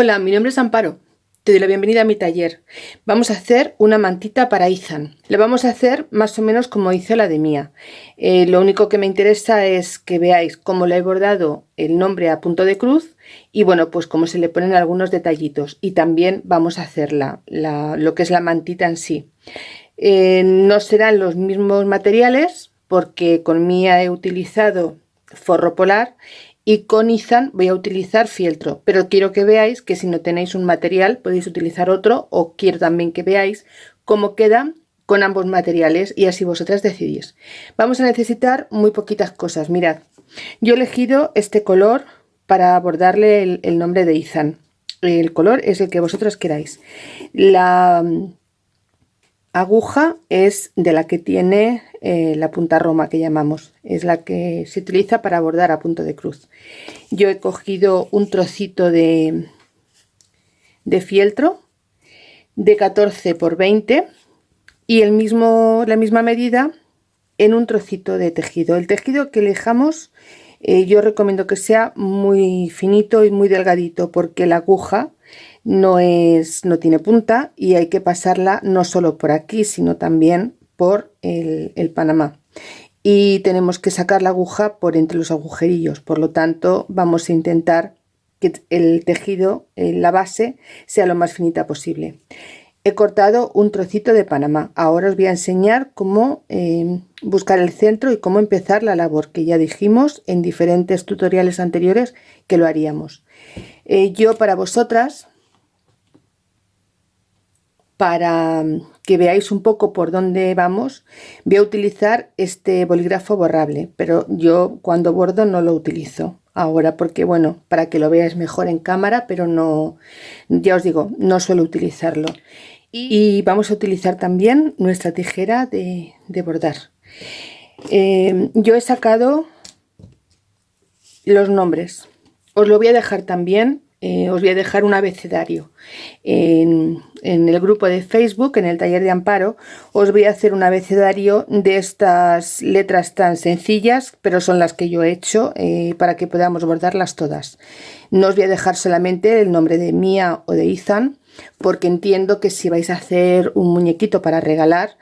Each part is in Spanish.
Hola, mi nombre es Amparo. Te doy la bienvenida a mi taller. Vamos a hacer una mantita para Izan. La vamos a hacer más o menos como hice la de Mía. Eh, lo único que me interesa es que veáis cómo le he bordado el nombre a punto de cruz y bueno, pues cómo se le ponen algunos detallitos. Y también vamos a hacerla, lo que es la mantita en sí. Eh, no serán los mismos materiales porque con Mía he utilizado forro polar y con Izan voy a utilizar fieltro. Pero quiero que veáis que si no tenéis un material podéis utilizar otro o quiero también que veáis cómo queda con ambos materiales y así vosotras decidís. Vamos a necesitar muy poquitas cosas. Mirad yo he elegido este color para abordarle el, nombre de Izan el color es el que vosotros queráis. La aguja es de la que tiene eh, la punta roma que llamamos. Es la que se utiliza para bordar a punto de cruz. Yo he cogido un trocito de, de fieltro de 14 por 20 y el mismo la misma medida en un trocito de tejido. El tejido que elijamos eh, yo recomiendo que sea muy finito y muy delgadito porque la aguja no, es, no tiene punta y hay que pasarla no solo por aquí, sino también por el, el Panamá. Y tenemos que sacar la aguja por entre los agujerillos, por lo tanto vamos a intentar que el tejido, eh, la base, sea lo más finita posible. He cortado un trocito de Panamá. Ahora os voy a enseñar cómo eh, buscar el centro y cómo empezar la labor, que ya dijimos en diferentes tutoriales anteriores que lo haríamos. Eh, yo para vosotras para que veáis un poco por dónde vamos, voy a utilizar este bolígrafo borrable, pero yo cuando bordo no lo utilizo ahora porque bueno, para que lo veáis mejor en cámara, pero no, ya os digo, no suelo utilizarlo. Y vamos a utilizar también nuestra tijera de, bordar. Eh, yo he sacado los nombres. Os lo voy a dejar también eh, os voy a dejar un abecedario en, el grupo de Facebook, en el taller de amparo, os voy a hacer un abecedario de estas letras tan sencillas, pero son las que yo he hecho eh, para que podamos bordarlas todas. No os voy a dejar solamente el nombre de Mía o de Ethan, porque entiendo que si vais a hacer un muñequito para regalar,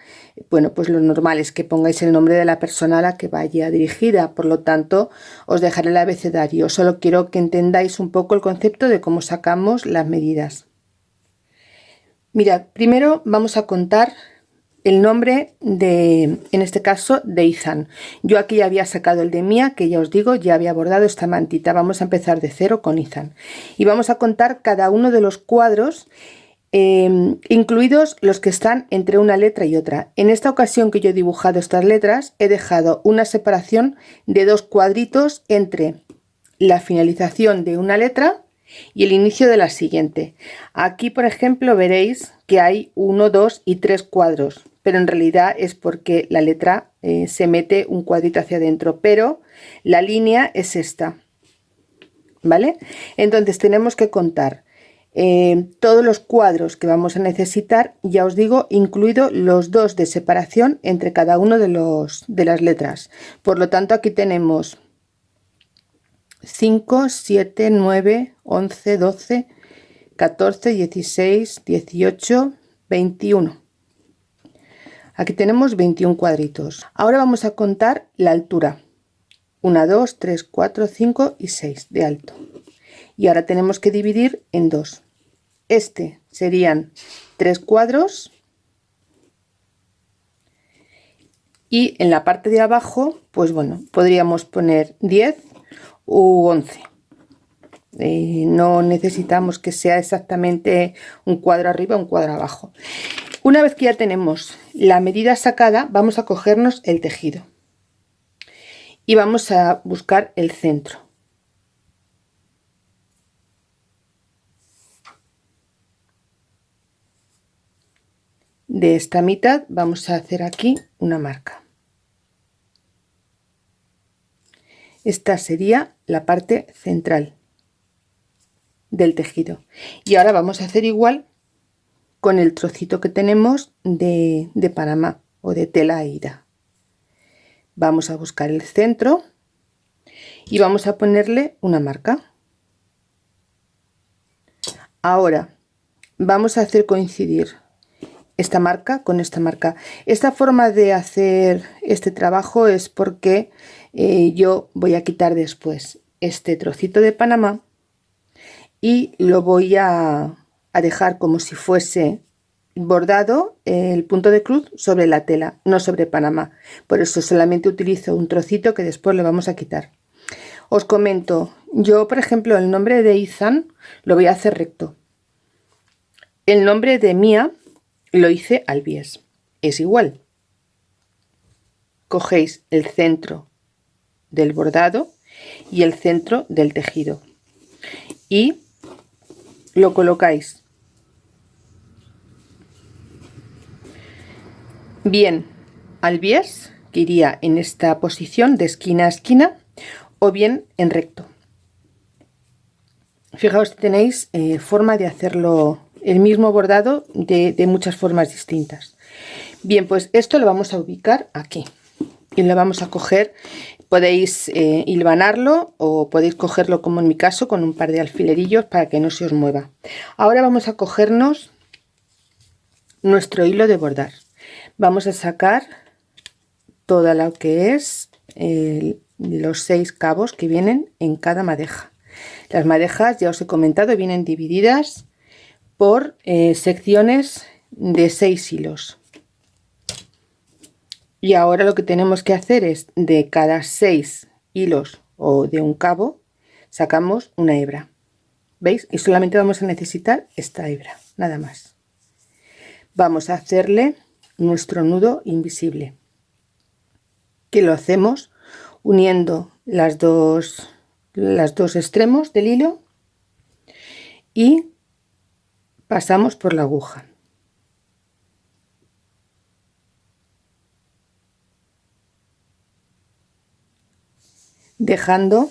bueno, pues lo normal es que pongáis el nombre de la persona a la que vaya dirigida, por lo tanto os dejaré el abecedario, solo quiero que entendáis un poco el concepto de cómo sacamos las medidas. Mirad, primero vamos a contar el nombre de, en este caso, de Izan. Yo aquí ya había sacado el de Mía, que ya os digo, ya había bordado esta mantita. Vamos a empezar de cero con Izan. Y vamos a contar cada uno de los cuadros, em, incluidos los que están entre una letra y otra. En esta ocasión que yo he dibujado estas letras, he dejado una separación de dos cuadritos entre la finalización de una letra y el inicio de la siguiente. Aquí, por ejemplo, veréis que hay uno, dos y tres cuadros pero en realidad es porque la letra eh, se mete un cuadrito hacia adentro, pero la línea es esta, ¿vale? Entonces tenemos que contar eh, todos los cuadros que vamos a necesitar, ya os digo, incluido los dos de separación entre cada uno de, los, de las letras. Por lo tanto, aquí tenemos 5, 7, 9, 11, 12, 14, 16, 18, 21. Aquí tenemos 21 cuadritos. Ahora vamos a contar la altura. 1, 2, 3, 4, 5 y 6 de alto. Y ahora tenemos que dividir en dos. Este serían tres cuadros. Y en la parte de abajo, pues bueno, podríamos poner 10 u 11. Eh, no necesitamos que sea exactamente un cuadro arriba, un cuadro abajo. Una vez que ya tenemos la medida sacada, vamos a cogernos el tejido y vamos a buscar el centro. De esta mitad vamos a hacer aquí una marca. Esta sería la parte central del tejido. Y ahora vamos a hacer igual con el trocito que tenemos de, de Panamá o de tela ida. Vamos a buscar el centro y vamos a ponerle una marca. ahora vamos a hacer coincidir esta marca con esta marca esta forma de hacer este trabajo es porque eh, yo voy a quitar después este trocito de Panamá y lo voy a, a dejar como si fuese bordado el punto de cruz sobre la tela, no sobre Panamá. Por eso solamente utilizo un trocito que después le vamos a quitar. Os comento, yo por ejemplo el nombre de Izan lo voy a hacer recto. El nombre de Mía lo hice al bies. Es igual. Cogéis el centro del bordado y el centro del tejido y lo colocáis bien al bies, que iría en esta posición de esquina a esquina, o bien en recto. Fijaos tenéis eh, forma de hacerlo el mismo bordado de, muchas formas distintas. Bien, pues esto lo vamos a ubicar aquí y lo vamos a coger. Podéis eh, hilvanarlo o podéis cogerlo como en mi caso con un par de alfilerillos para que no se os mueva. Ahora vamos a cogernos nuestro hilo de bordar vamos a sacar toda lo que es los seis cabos que vienen en cada madeja las madejas ya os he comentado vienen divididas por eh, secciones de seis hilos. Y ahora lo que tenemos que hacer es de cada seis hilos o de un cabo sacamos una hebra. Veis y solamente vamos a necesitar esta hebra nada más. Vamos a hacerle nuestro nudo invisible que lo hacemos uniendo las dos las dos extremos del hilo y pasamos por la aguja. Dejando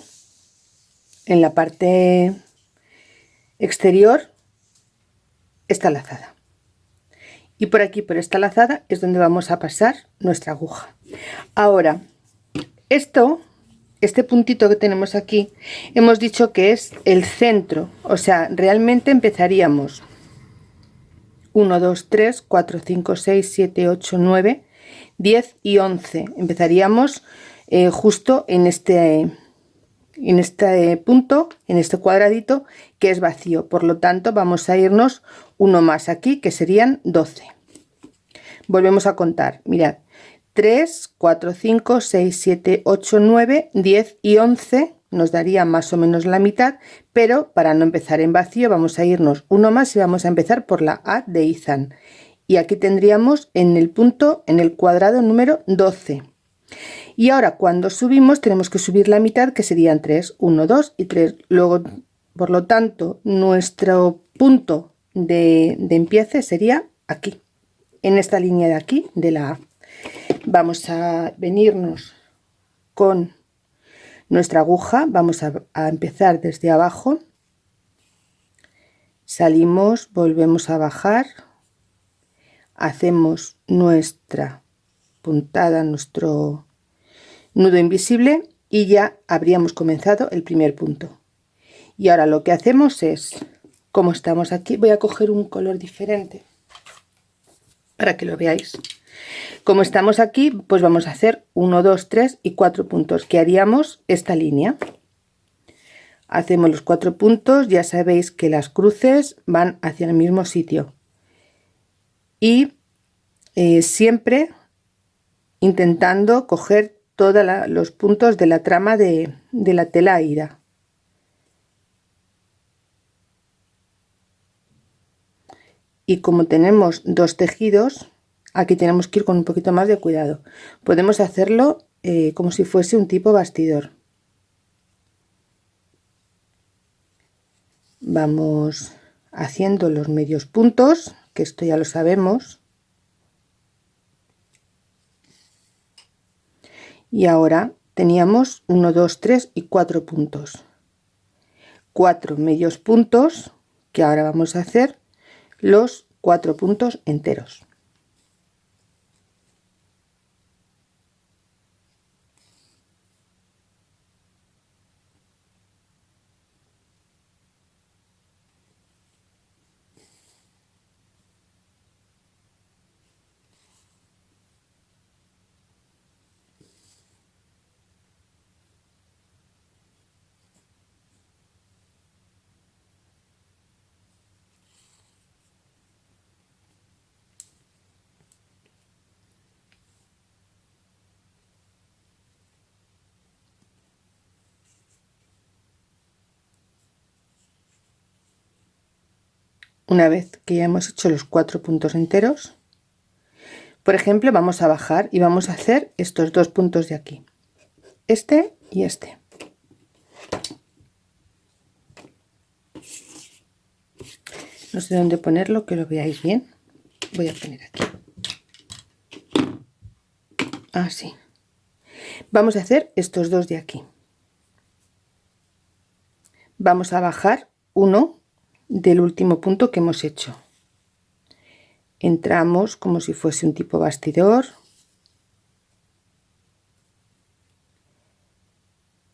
en la parte exterior esta lazada. Y por aquí por esta lazada es donde vamos a pasar nuestra aguja. Ahora esto este puntito que tenemos aquí hemos dicho que es el centro. O sea realmente empezaríamos 1 2 3 4 5 6 7 8 9 10 y 11 empezaríamos eh, justo en este en este punto en este cuadradito que es vacío. Por lo tanto vamos a irnos uno más aquí que serían 12 volvemos a contar. Mirad. 3 4 5 6 7 8 9 10 y 11 nos daría más o menos la mitad pero para no empezar en vacío vamos a irnos uno más y vamos a empezar por la A de Izan y aquí tendríamos en el punto en el cuadrado número 12 y ahora cuando subimos tenemos que subir la mitad que serían 3 1 2 y 3 luego por lo tanto nuestro punto de, de empiece sería aquí en esta línea de aquí de la A. Vamos a venirnos con nuestra aguja. Vamos a, empezar desde abajo. Salimos volvemos a bajar. Hacemos nuestra puntada nuestro nudo invisible y ya habríamos comenzado el primer punto. Y ahora lo que hacemos es como estamos aquí voy a coger un color diferente para que lo veáis como estamos aquí pues vamos a hacer 1 2 3 y 4 puntos. Que haríamos esta línea. Hacemos los cuatro puntos. Ya sabéis que las cruces van hacia el mismo sitio. Y eh, siempre intentando coger todos los puntos de la trama de, de la tela ida y como tenemos dos tejidos aquí tenemos que ir con un poquito más de cuidado. Podemos hacerlo eh, como si fuese un tipo bastidor. Vamos haciendo los medios puntos que esto ya lo sabemos. Y ahora teníamos 1 2 3 y 4 puntos. 4 medios puntos que ahora vamos a hacer los cuatro puntos enteros una vez que ya hemos hecho los cuatro puntos enteros por ejemplo vamos a bajar y vamos a hacer estos dos puntos de aquí este y este. No sé dónde ponerlo que lo veáis bien. Voy a poner aquí. Así vamos a hacer estos dos de aquí. Vamos a bajar uno del último punto que hemos hecho. Entramos como si fuese un tipo bastidor.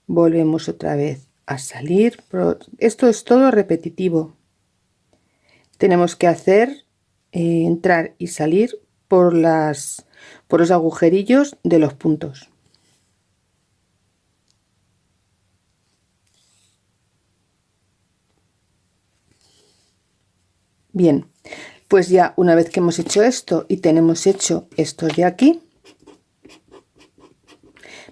Volvemos otra vez a salir esto es todo repetitivo. Tenemos que hacer eh, entrar y salir por las por los agujerillos de los puntos bien pues ya una vez que hemos hecho esto y tenemos hecho esto de aquí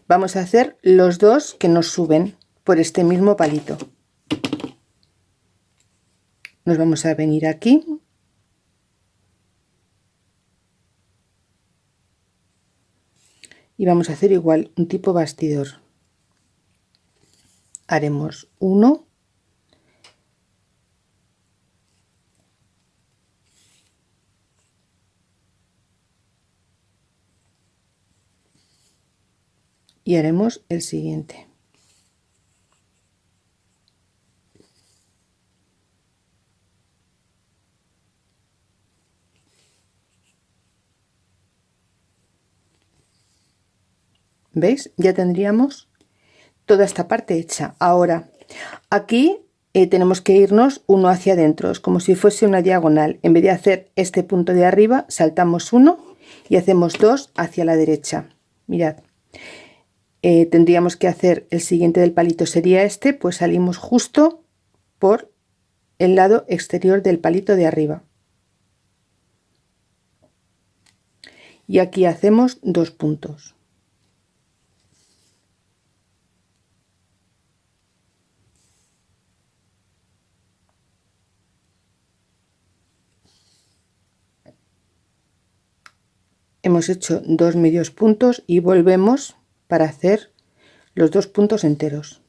vamos a hacer los dos que nos suben por este mismo palito. Nos vamos a venir aquí. Y vamos a hacer igual un tipo bastidor. Haremos uno y haremos el siguiente ¿Veis? Ya tendríamos toda esta parte hecha. Ahora, aquí eh, tenemos que irnos uno hacia adentro, es como si fuese una diagonal. En vez de hacer este punto de arriba, saltamos uno y hacemos dos hacia la derecha. Mirad, eh, tendríamos que hacer el siguiente del palito sería este, pues salimos justo por el lado exterior del palito de arriba. Y aquí hacemos dos puntos. hemos hecho dos medios puntos y volvemos para hacer los dos puntos enteros.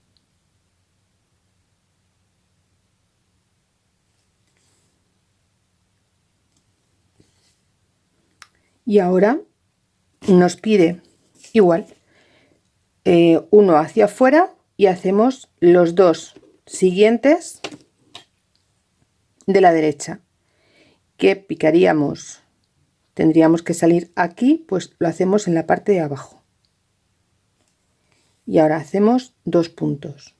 Y ahora nos pide igual eh, uno hacia afuera y hacemos los dos siguientes de la derecha. Que picaríamos tendríamos que salir aquí pues lo hacemos en la parte de abajo y ahora hacemos dos puntos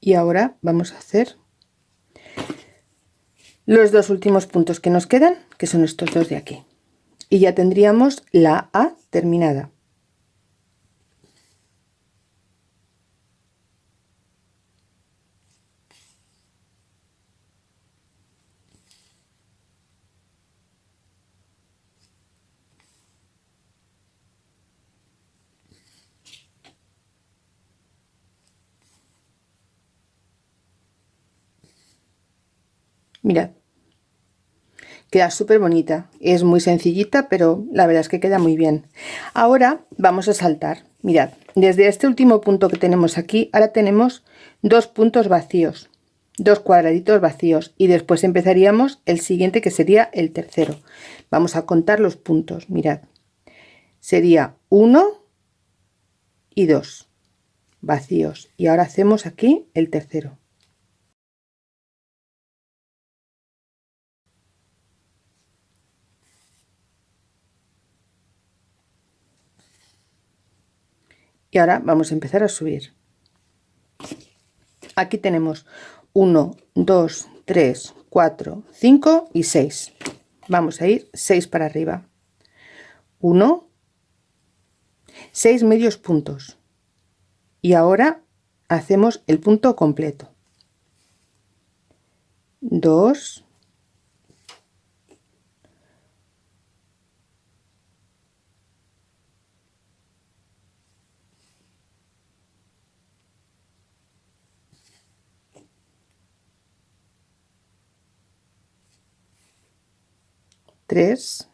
y ahora vamos a hacer los dos últimos puntos que nos quedan que son estos dos de aquí. Y ya tendríamos la A terminada Mirad. Queda súper bonita. Es muy sencillita, pero la verdad es que queda muy bien. Ahora vamos a saltar. Mirad, desde este último punto que tenemos aquí, ahora tenemos dos puntos vacíos. Dos cuadraditos vacíos. Y después empezaríamos el siguiente que sería el tercero. Vamos a contar los puntos. Mirad. Sería uno y dos vacíos. Y ahora hacemos aquí el tercero. Y ahora vamos a empezar a subir. Aquí tenemos 1 2 3 4 5 y 6 vamos a ir 6 para arriba. 1 6 medios puntos. Y ahora hacemos el punto completo. 2 3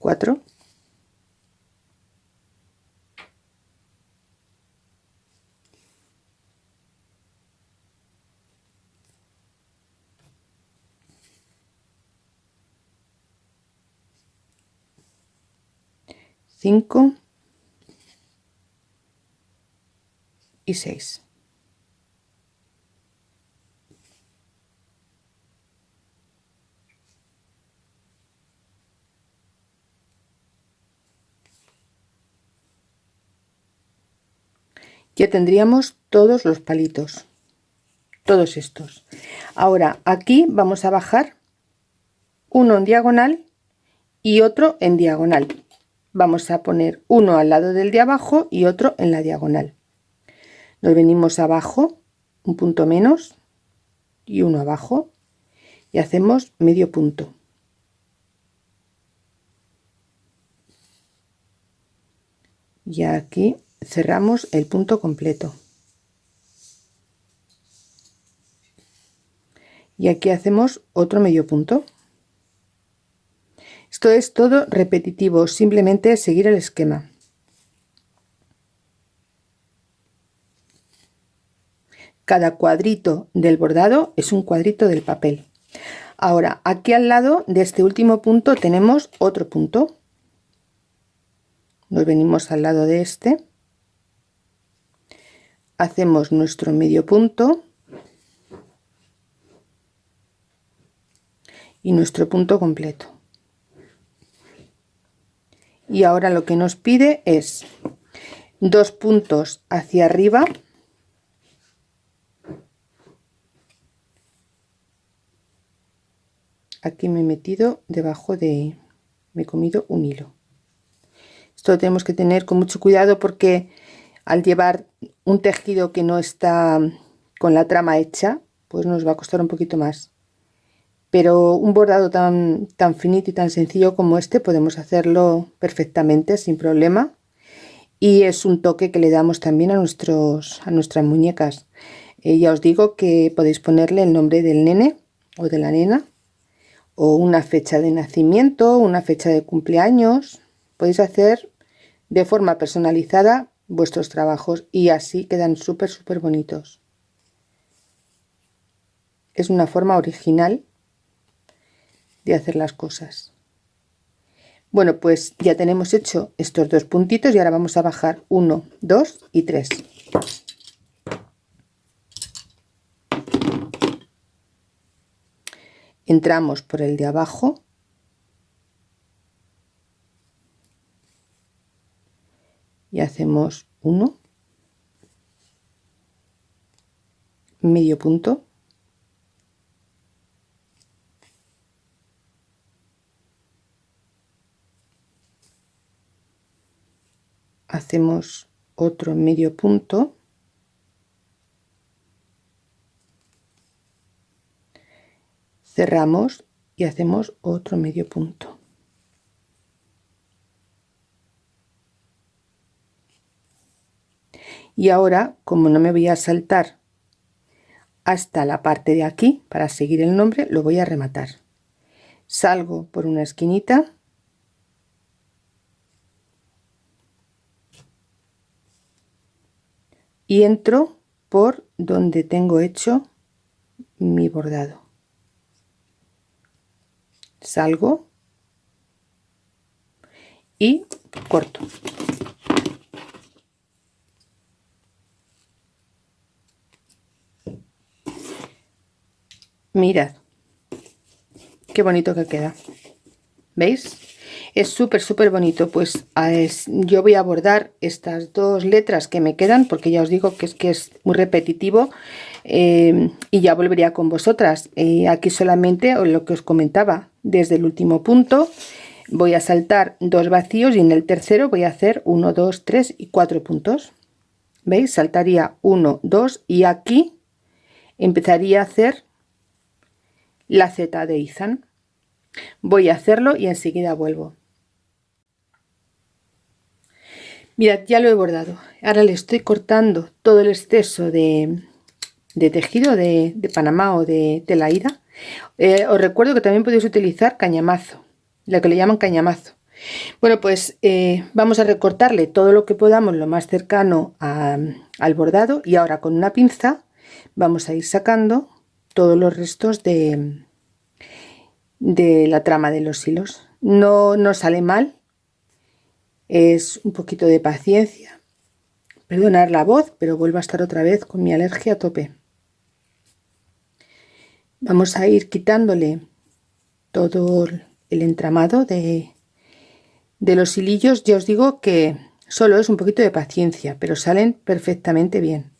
4 5 y 6. Ya tendríamos todos los palitos, todos estos. Ahora aquí vamos a bajar uno en diagonal y otro en diagonal vamos a poner uno al lado del de abajo y otro en la diagonal. Nos venimos abajo un punto menos y uno abajo y hacemos medio punto. Y aquí cerramos el punto completo. Y aquí hacemos otro medio punto esto es todo repetitivo, simplemente seguir el esquema. Cada cuadrito del bordado es un cuadrito del papel. Ahora, aquí al lado de este último punto tenemos otro punto. Nos venimos al lado de este. Hacemos nuestro medio punto. Y nuestro punto completo y ahora lo que nos pide es dos puntos hacia arriba. Aquí me he metido debajo de me he comido un hilo. Esto lo tenemos que tener con mucho cuidado porque al llevar un tejido que no está con la trama hecha pues nos va a costar un poquito más pero un bordado tan, tan finito y tan sencillo como este podemos hacerlo perfectamente sin problema. Y es un toque que le damos también a, nuestros, a nuestras muñecas. Eh, ya os digo que podéis ponerle el nombre del nene o de la nena o una fecha de nacimiento, una fecha de cumpleaños. Podéis hacer de forma personalizada vuestros trabajos y así quedan súper súper bonitos. Es una forma original de hacer las cosas. Bueno, pues ya tenemos hecho estos dos puntitos y ahora vamos a bajar 1, 2 y 3. Entramos por el de abajo. Y hacemos 1, medio punto, hacemos otro medio punto. Cerramos y hacemos otro medio punto. Y ahora como no me voy a saltar hasta la parte de aquí para seguir el nombre lo voy a rematar. Salgo por una esquinita y entro por donde tengo hecho mi bordado. Salgo y corto. Mirad qué bonito que queda. Veis es súper súper bonito. Pues yo voy a bordar estas dos letras que me quedan porque ya os digo que es que es muy repetitivo eh, y ya volvería con vosotras. Eh, aquí solamente lo que os comentaba desde el último punto voy a saltar dos vacíos y en el tercero voy a hacer 1 2 3 y 4 puntos. Veis saltaría 1 2 y aquí empezaría a hacer la z de izan voy a hacerlo y enseguida vuelvo mirad ya lo he bordado. Ahora le estoy cortando todo el exceso de, tejido de, panamá o de tela ida. Eh, os recuerdo que también podéis utilizar cañamazo lo que le llaman cañamazo. Bueno pues eh, vamos a recortarle todo lo que podamos lo más cercano al bordado y ahora con una pinza vamos a ir sacando todos los restos de, de la trama de los hilos. No nos sale mal, es un poquito de paciencia. Perdonar la voz, pero vuelvo a estar otra vez con mi alergia a tope. Vamos a ir quitándole todo el entramado de, de los hilillos. Ya os digo que solo es un poquito de paciencia, pero salen perfectamente bien.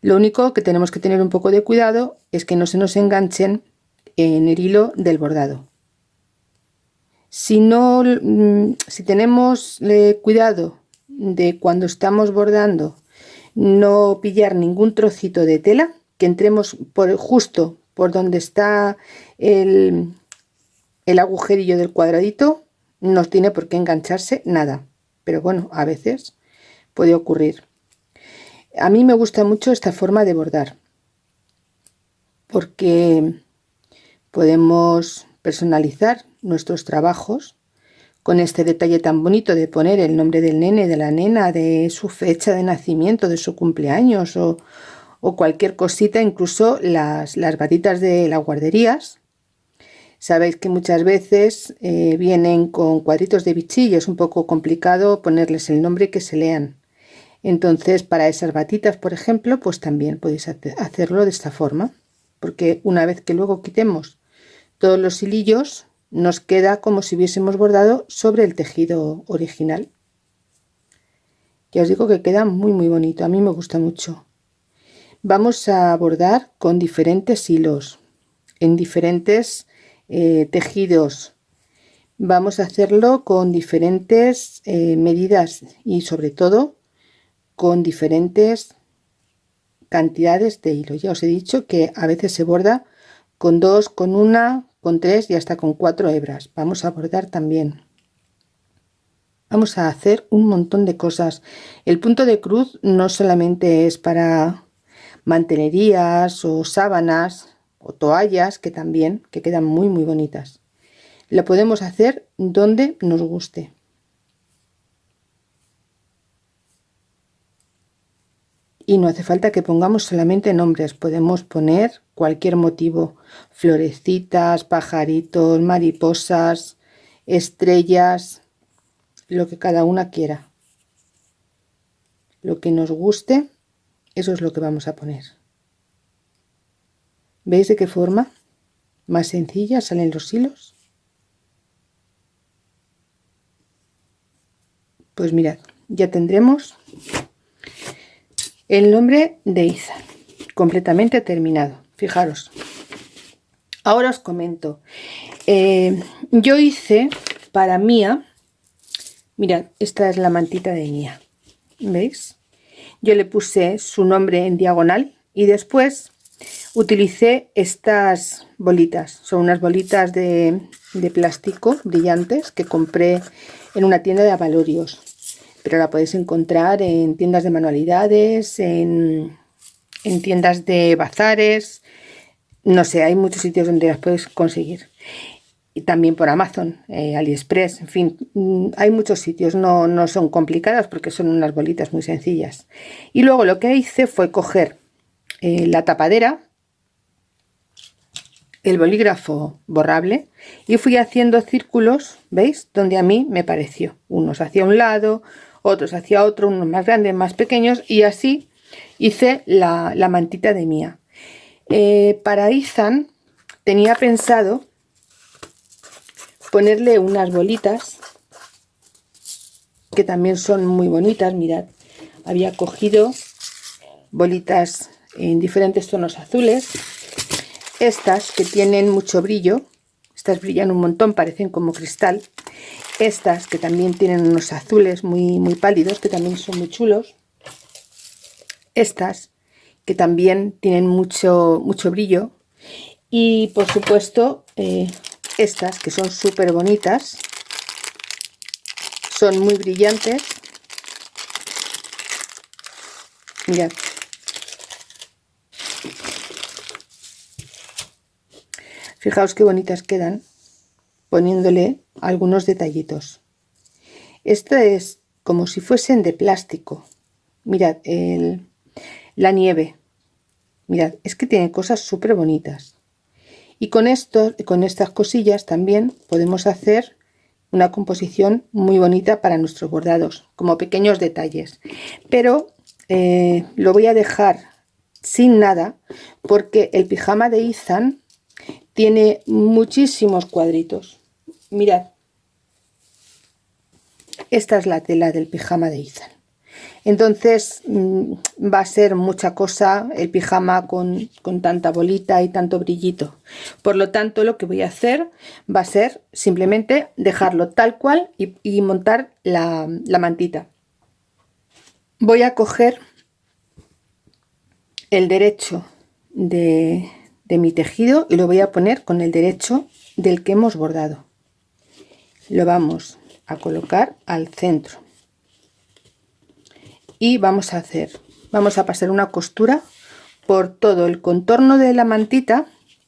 Lo único que tenemos que tener un poco de cuidado es que no se nos enganchen en el hilo del bordado. Si, no, mm, si tenemos eh, cuidado de cuando estamos bordando no pillar ningún trocito de tela, que entremos por justo por donde está el, el agujerillo del cuadradito, no tiene por qué engancharse nada. Pero bueno, a veces puede ocurrir. A mí me gusta mucho esta forma de bordar porque Podemos personalizar nuestros trabajos con este detalle tan bonito de poner el nombre del nene, de la nena, de su fecha de nacimiento, de su cumpleaños o, cualquier cosita, incluso las, las, batitas de las guarderías. Sabéis que muchas veces eh, vienen con cuadritos de bichillo, es un poco complicado ponerles el nombre que se lean. Entonces para esas batitas, por ejemplo, pues también podéis hacerlo de esta forma, porque una vez que luego quitemos todos los hilillos nos queda como si hubiésemos bordado sobre el tejido original. Ya os digo que queda muy muy bonito a mí me gusta mucho. Vamos a bordar con diferentes hilos en diferentes eh, tejidos. Vamos a hacerlo con diferentes eh, medidas y sobre todo con diferentes cantidades de hilo. Ya os he dicho que a veces se borda con dos, con una, con tres y hasta con cuatro hebras. Vamos a bordar también. Vamos a hacer un montón de cosas. El punto de cruz no solamente es para mantenerías o sábanas o toallas que también, que quedan muy muy bonitas. Lo podemos hacer donde nos guste. y no hace falta que pongamos solamente nombres, podemos poner cualquier motivo, florecitas, pajaritos, mariposas, estrellas, lo que cada una quiera. Lo que nos guste, eso es lo que vamos a poner. ¿Veis de qué forma? Más sencilla salen los hilos. Pues mirad, ya tendremos el nombre de Isa, completamente terminado. Fijaros. Ahora os comento. Eh, yo hice para Mía, mirad, esta es la mantita de Mía. ¿Veis? Yo le puse su nombre en diagonal y después utilicé estas bolitas. Son unas bolitas de, de plástico brillantes que compré en una tienda de avalorios pero la podéis encontrar en tiendas de manualidades, en, tiendas de bazares, no sé, hay muchos sitios donde las puedes conseguir. Y también por Amazon, eh, AliExpress, en fin, mm, hay muchos sitios, no, no son complicadas porque son unas bolitas muy sencillas. Y luego lo que hice fue coger eh, la tapadera, el bolígrafo borrable y fui haciendo círculos, ¿veis? Donde a mí me pareció, unos hacia un lado, otros hacia otro, unos más grandes, más pequeños y así hice la, mantita de Mía. Eh, para Izan tenía pensado ponerle unas bolitas que también son muy bonitas, mirad, había cogido bolitas en diferentes tonos azules, estas que tienen mucho brillo, estas brillan un montón, parecen como cristal, estas que también tienen unos azules muy, muy pálidos, que también son muy chulos, estas que también tienen mucho, mucho brillo, y por supuesto eh, estas que son súper bonitas, son muy brillantes, mirad, fijaos qué bonitas quedan poniéndole algunos detallitos. Esto es como si fuesen de plástico. Mirad el, la nieve. Mirad es que tiene cosas súper bonitas y con esto con estas cosillas también podemos hacer una composición muy bonita para nuestros bordados como pequeños detalles. Pero eh, lo voy a dejar sin nada porque el pijama de Ethan tiene muchísimos cuadritos. Mirad. Esta es la tela del pijama de Ethan entonces mm, va a ser mucha cosa el pijama con, tanta bolita y tanto brillito. Por lo tanto lo que voy a hacer va a ser simplemente dejarlo tal cual y, montar la, mantita. Voy a coger el derecho de, de mi tejido y lo voy a poner con el derecho del que hemos bordado. Lo vamos a colocar al centro y vamos a hacer vamos a pasar una costura por todo el contorno de la mantita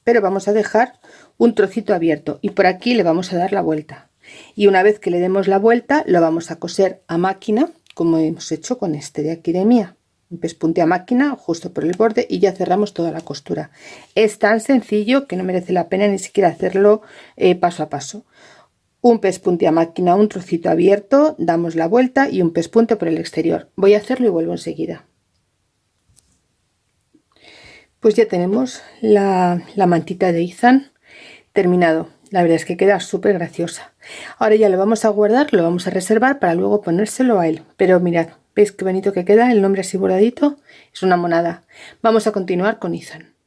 pero vamos a dejar un trocito abierto y por aquí le vamos a dar la vuelta. Y una vez que le demos la vuelta lo vamos a coser a máquina como hemos hecho con este de aquí de mía. Un pespunte a máquina justo por el borde y ya cerramos toda la costura. Es tan sencillo que no merece la pena ni siquiera hacerlo eh, paso a paso un pespunte a máquina, un trocito abierto, damos la vuelta y un pespunte por el exterior. Voy a hacerlo y vuelvo enseguida. Pues ya tenemos la, mantita de Izan terminado. La verdad es que queda súper graciosa. Ahora ya lo vamos a guardar, lo vamos a reservar para luego ponérselo a él. Pero mirad, ¿veis qué bonito que queda? El nombre así bordadito es una monada. Vamos a continuar con Izan.